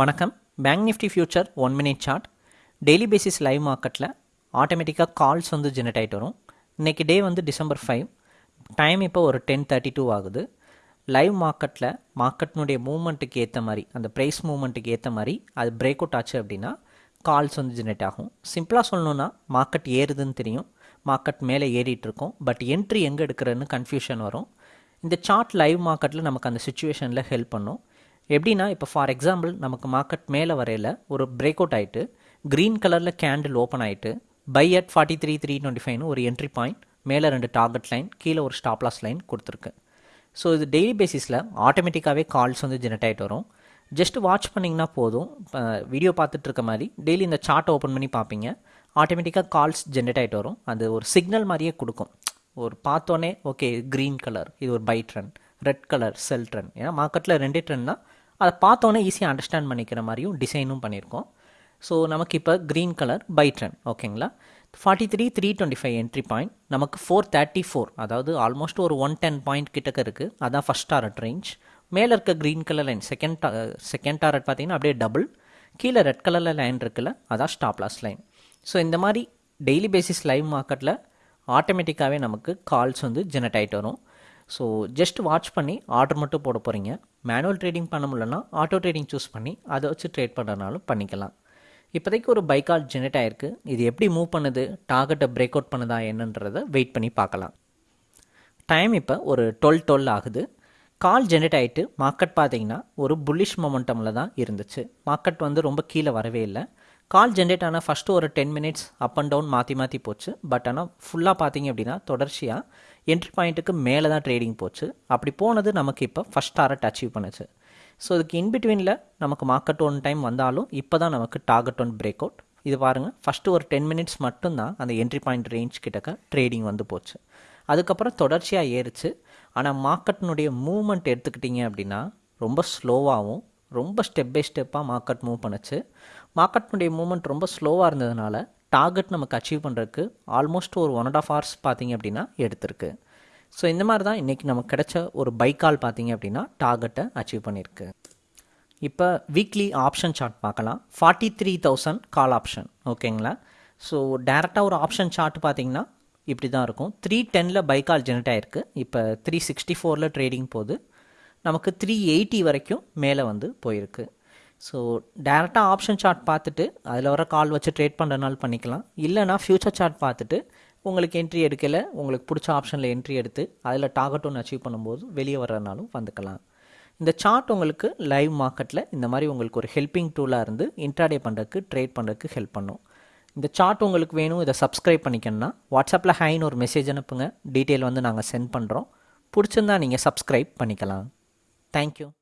வணக்கம். Bank nifty future one minute chart daily basis live மார்க்கெட்டில் ஆட்டோமேட்டிக்காக கால்ஸ் வந்து ஜெனரேட் ஆகிட்டு வரும். இன்றைக்கி டே வந்து டிசம்பர் ஃபைவ் டைம் இப்போ ஒரு டென் தேர்ட்டி டூ ஆகுது லைவ் மார்க்கெட்டில் மார்க்கெட்னுடைய மூவ்மெண்ட்டுக்கு ஏற்ற மாதிரி அந்த ப்ரைஸ் மூவ்மெண்ட்டுக்கு ஏற்ற மாதிரி அது பிரேக் அவுட் ஆச்சு அப்படின்னா கால்ஸ் வந்து ஜெனரேட் ஆகும். சிம்பிளாக சொல்லணுன்னா மார்க்கெட் ஏறுதுன்னு தெரியும். மார்க்கெட் மேலே ஏறிட்டு பட் என்ட்ரி எங்கே எடுக்கிறதுன்னு கன்ஃபியூஷன் வரும். இந்த சார்ட் லைவ் மார்க்கெட்டில் நமக்கு அந்த சுச்சுவேஷனில் ஹெல்ப் பண்ணும். எப்படின்னா இப்போ ஃபார் எக்ஸாம்பிள் நமக்கு மார்க்கெட் மேலே வரையில் ஒரு பிரேக் அவுட் ஆகிட்டு க்ரீன் கலரில் கேண்டில் ஓப்பன் ஆகிட்டு buy at forty three three twenty ஃபைவ்னு ஒரு என்ட்ரி பாயிண்ட் மேலே ரெண்டு டார்கெட் லைன் கீழே ஒரு ஸ்டாப்லாஸ் லைன் கொடுத்துருக்கு. ஸோ இது டெய்லி பேசிஸில் ஆட்டோமேட்டிக்காகவே கால்ஸ் வந்து ஜெனரேட் ஆகிட்டு வரும். ஜஸ்ட் வாட்ச் பண்ணிங்கன்னா போதும். வீடியோ பார்த்துட்டு இருக்க மாதிரி டெய்லி இந்த சார்ட்டை ஓப்பன் பண்ணி பார்ப்பீங்க. ஆட்டோமேட்டிக்காக கால்ஸ் ஜென்ரேட் ஆகிட்டு வரும். அது ஒரு சிக்னல் மாதிரியே கொடுக்கும். ஒரு பார்த்தோன்னே ஓகே க்ரீன் கலர் இது ஒரு buy trend red colour sell trend ஏன்னா மார்க்கெட்டில் ரெண்டே ட்ரெண்ட் தான். அதை பார்த்தோன்னே ஈஸியாக அண்டர்ஸ்டாண்ட் பண்ணிக்கிற மாதிரியும் டிசைனும் பண்ணியிருக்கோம். ஸோ நமக்கு இப்போ க்ரீன் கலர் பை ஓகேங்களா forty three three twenty five entry point நமக்கு ஃபோர் தேர்ட்டி ஃபோர் அதாவது ஆல்மோஸ்ட் ஒரு ஒன் டென் பாயிண்ட் கிட்டக்க இருக்குது அதான் ஃபஸ்ட் டாரட் ரேஞ்ச் மேலே இருக்க green colour line second second target பார்த்தீங்கன்னா அப்படியே டபுள் கீழே ரெட் கலரில் லைன் இருக்குல்ல அதான் ஸ்டாப்லாஸ் லைன் ஸோ இந்த மாதிரி டெய்லி பேசிஸ் லைவ் மார்க்கெட்டில் ஆட்டோமேட்டிக்காகவே நமக்கு கால்ஸ் வந்து ஜெனரேட் ஆகிட்டு வரும். ஸோ ஜஸ்ட் வாட்ச் பண்ணி ஆர்டர் மட்டும் போட போகிறீங்க மேனுவல் ட்ரேடிங் பண்ண முடியலன்னா ஆட்டோ ட்ரேடிங் சூஸ் பண்ணி அதை வச்சு ட்ரேட் பண்ணுறதுனாலும் பண்ணிக்கலாம். இப்போதைக்கு ஒரு பைக்கால் கால் ஜெனரேட் ஆகிருக்கு இது எப்படி மூவ் பண்ணுது? டார்கெட்டை பிரேக் அவுட் பண்ணுதா? என்னன்றதை வெயிட் பண்ணி பார்க்கலாம். டைம் இப்போ ஒரு டுவெல் டுவெல் ஆகுது. கால் ஜெனரேட் ஆகிட்டு மார்க்கெட் பார்த்தீங்கன்னா ஒரு புல்லிஷ் மொமெண்டமில் தான் இருந்துச்சு. மார்க்கெட் வந்து ரொம்ப கீழே வரவே இல்லை. கால் ஜென்ரேட் ஆன ஃபஸ்ட்டு ஒரு ten minutes up and down மாற்றி மாற்றி போச்சு. பட் ஆனால் ஃபுல்லாக பார்த்தீங்க அப்படின்னா தொடர்ச்சியாக என்ட்ரி பாயிண்ட்டுக்கு மேலே தான் ட்ரேடிங் போச்சு. அப்படி போனது நமக்கு இப்போ ஃபஸ்ட் டாரட் அச்சீவ் பண்ணுச்சு. ஸோ இதுக்கு இன்பிட்வீனில் நமக்கு மார்க்கெட் ஒன் டைம் வந்தாலும் இப்போ தான் நமக்கு டார்கெட் ஒன் பிரேக் அவுட் இது பாருங்கள் ஃபஸ்ட்டு ஒரு டென் மினிட்ஸ் மட்டும்தான் அந்த என்ட்ரி பாயிண்ட் ரேஞ்ச் கிட்டக்க ட்ரேடிங் வந்து போச்சு. அதுக்கப்புறம் தொடர்ச்சியாக ஏறிச்சு. ஆனால் மார்க்கெட்டினுடைய மூவ்மெண்ட் எடுத்துக்கிட்டிங்க அப்படின்னா ரொம்ப ஸ்லோவாகவும் ரொம்ப ஸ்டெப் பை ஸ்டெப்பாக மார்க்கெட் மூவ் பண்ணுச்சு. மார்க்கெட்னுடைய மூவ்மெண்ட் ரொம்ப ஸ்லோவாக இருந்ததுனால டார்கெட் நமக்கு அச்சீவ் பண்ணுறதுக்கு ஆல்மோஸ்ட் ஒரு ஒன் அண்ட் ஆஃப் ஹவர்ஸ் பார்த்தீங்க அப்படின்னா எடுத்திருக்கு. ஸோ இந்த மாதிரி தான் இன்றைக்கி நமக்கு கிடைச்ச ஒரு பைக்கால் பார்த்தீங்க அப்படின்னா டார்கெட்டை அச்சீவ் பண்ணியிருக்கு இப்போ வீக்லி ஆப்ஷன் சார்ட் பார்க்கலாம். Forty three thousand call option ஓகேங்களா ஸோ டேரெக்டாக ஒரு ஆப்ஷன் சார்ட் பார்த்தீங்கன்னா இப்படி தான் இருக்கும் த்ரீ டெனில் பைக்கால் ஜெனரேட் ஆகிருக்கு இப்போ த்ரீ சிக்ஸ்டி ஃபோரில் ட்ரேடிங் போகுது. நமக்கு த்ரீ எயிட்டி வரைக்கும் மேலே வந்து போயிருக்கு. ஸோ டேரெக்டாக ஆப்ஷன் சார்ட் பார்த்துட்டு அதில் வர கால் வச்சு ட்ரேட் பண்ணுறனால பண்ணிக்கலாம். இல்லைனா ஃப்யூச்சர் சார்ட் பார்த்துட்டு உங்களுக்கு என்ட்ரி எடுக்கலை உங்களுக்கு பிடிச்ச ஆப்ஷனில் என்ட்ரி எடுத்து அதில் டார்கெட் ஒன்று அச்சீவ் பண்ணும்போது வெளியே வர்றதுனாலும் வந்துக்கலாம். இந்த சார்ட் உங்களுக்கு லைவ் மார்க்கெட்டில் இந்த மாதிரி உங்களுக்கு ஒரு ஹெல்ப்பிங் டூலாக இருந்து இன்ட்ராடே பண்ணுறதுக்கு ட்ரேட் பண்ணுறதுக்கு ஹெல்ப் பண்ணும். இந்த சார்ட் உங்களுக்கு வேணும் இதை சப்ஸ்கிரைப் பண்ணிக்கணும்னா வாட்ஸ்அப்பில் ஹைன்னு ஒரு மெசேஜ் அனுப்புங்க. டீட்டெயில் வந்து நாங்கள் சென்ட் பண்ணுறோம் பிடிச்சிருந்தா நீங்கள் சப்ஸ்கிரைப் பண்ணிக்கலாம். Thank you.